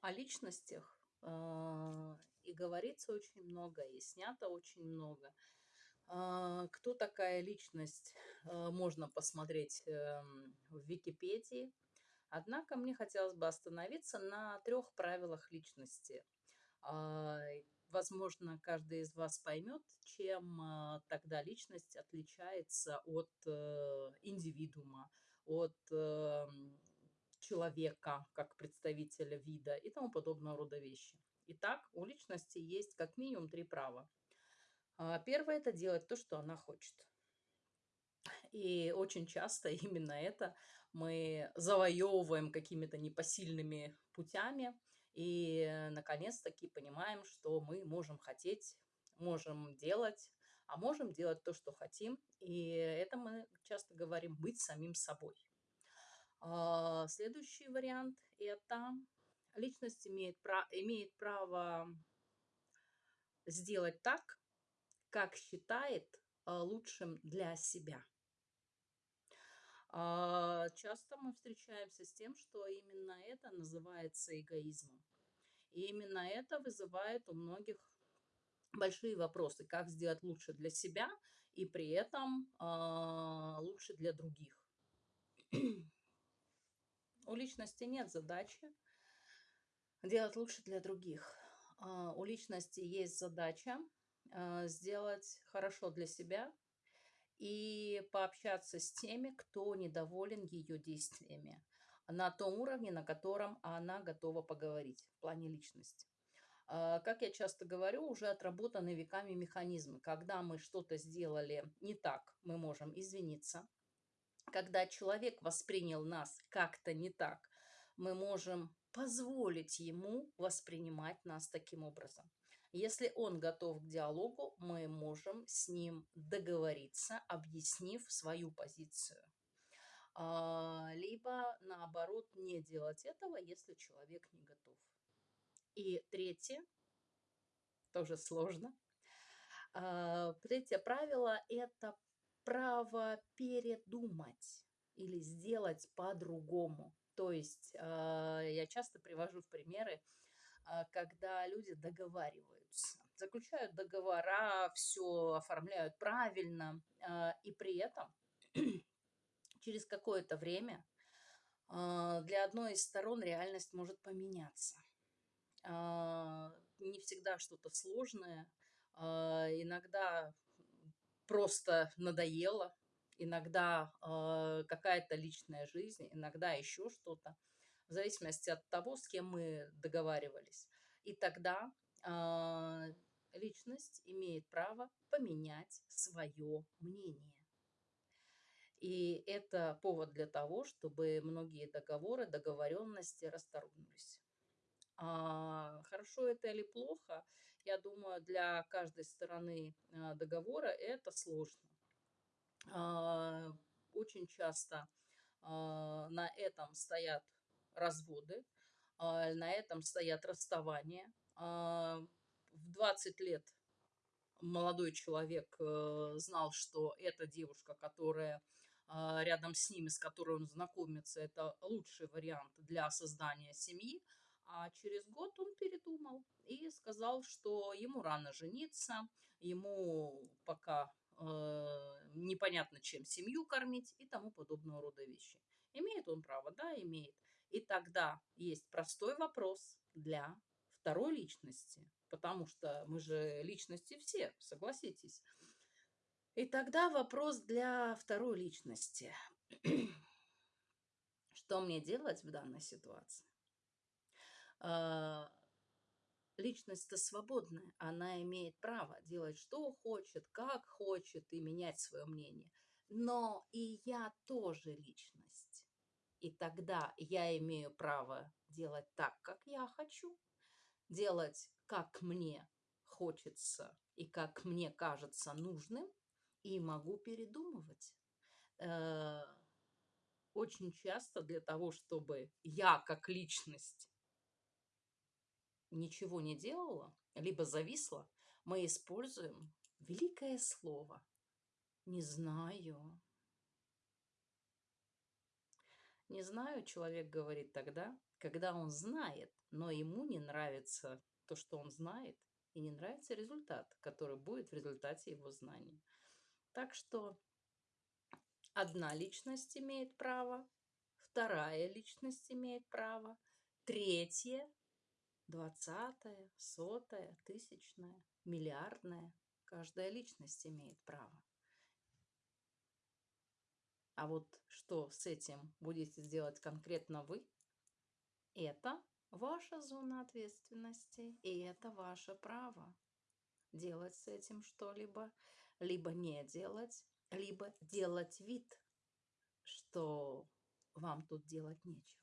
о личностях а, и говорится очень много, и снято очень много. А, кто такая личность, а, можно посмотреть эм, в Википедии. Однако мне хотелось бы остановиться на трех правилах личности. Возможно, каждый из вас поймет, чем тогда личность отличается от э, индивидуума, от эм, человека как представителя вида и тому подобного рода вещи. Итак, у личности есть как минимум три права. А, первое – это делать то, что она хочет. И очень часто именно это мы завоевываем какими-то непосильными путями. И наконец-таки понимаем, что мы можем хотеть, можем делать, а можем делать то, что хотим. И это мы часто говорим быть самим собой. А, следующий вариант – это личность имеет, имеет право сделать так, как считает а, лучшим для себя. А, часто мы встречаемся с тем, что именно это называется эгоизмом. И именно это вызывает у многих большие вопросы, как сделать лучше для себя и при этом лучше для других. У личности нет задачи делать лучше для других. А, у личности есть задача а, сделать хорошо для себя и пообщаться с теми, кто недоволен ее действиями на том уровне, на котором она готова поговорить в плане личности. А, как я часто говорю, уже отработаны веками механизмы. Когда мы что-то сделали не так, мы можем извиниться, когда человек воспринял нас как-то не так, мы можем позволить ему воспринимать нас таким образом. Если он готов к диалогу, мы можем с ним договориться, объяснив свою позицию. А, либо, наоборот, не делать этого, если человек не готов. И третье, тоже сложно. А, третье правило – это право передумать или сделать по-другому. То есть а, я часто привожу в примеры, а, когда люди договариваются, заключают договора, все оформляют правильно, а, и при этом через какое-то время для одной из сторон реальность может поменяться. Не всегда что-то сложное, иногда просто надоело, иногда э, какая-то личная жизнь, иногда еще что-то, в зависимости от того, с кем мы договаривались. И тогда э, личность имеет право поменять свое мнение. И это повод для того, чтобы многие договоры, договоренности расторгнулись. А, хорошо это или плохо, я думаю, для каждой стороны а, договора это сложно. А, очень часто на этом стоят разводы, на этом стоят расставания. В 20 лет молодой человек э, знал, что эта девушка, которая рядом с ними, с которой он знакомится, это лучший вариант для создания семьи, а через год он передумал и сказал, что ему рано жениться, ему пока э, непонятно, чем семью кормить и тому подобного рода вещи. Имеет он право? Да, имеет. И тогда есть простой вопрос для второй личности, потому что мы же личности все, согласитесь. И тогда вопрос для второй личности. Что мне делать в данной ситуации? А, личность-то свободная, она имеет право делать, что хочет, как хочет и менять свое мнение. Но и я тоже личность. И тогда я имею право делать так, как я хочу, делать, как мне хочется и как мне кажется нужным, и могу передумывать. Э, очень часто для того, чтобы я как личность ничего не делала, либо зависла, мы используем великое слово «не знаю». Не знаю, человек говорит тогда, когда он знает, но ему не нравится то, что он знает, и не нравится результат, который будет в результате его знаний. Так что одна личность имеет право, вторая личность имеет право, третья, двадцатая, сотая, тысячная, миллиардная. Каждая личность имеет право. А вот что с этим будете делать конкретно вы, это ваша зона ответственности, и это ваше право делать с этим что-либо, либо не делать, либо делать вид, что вам тут делать нечего.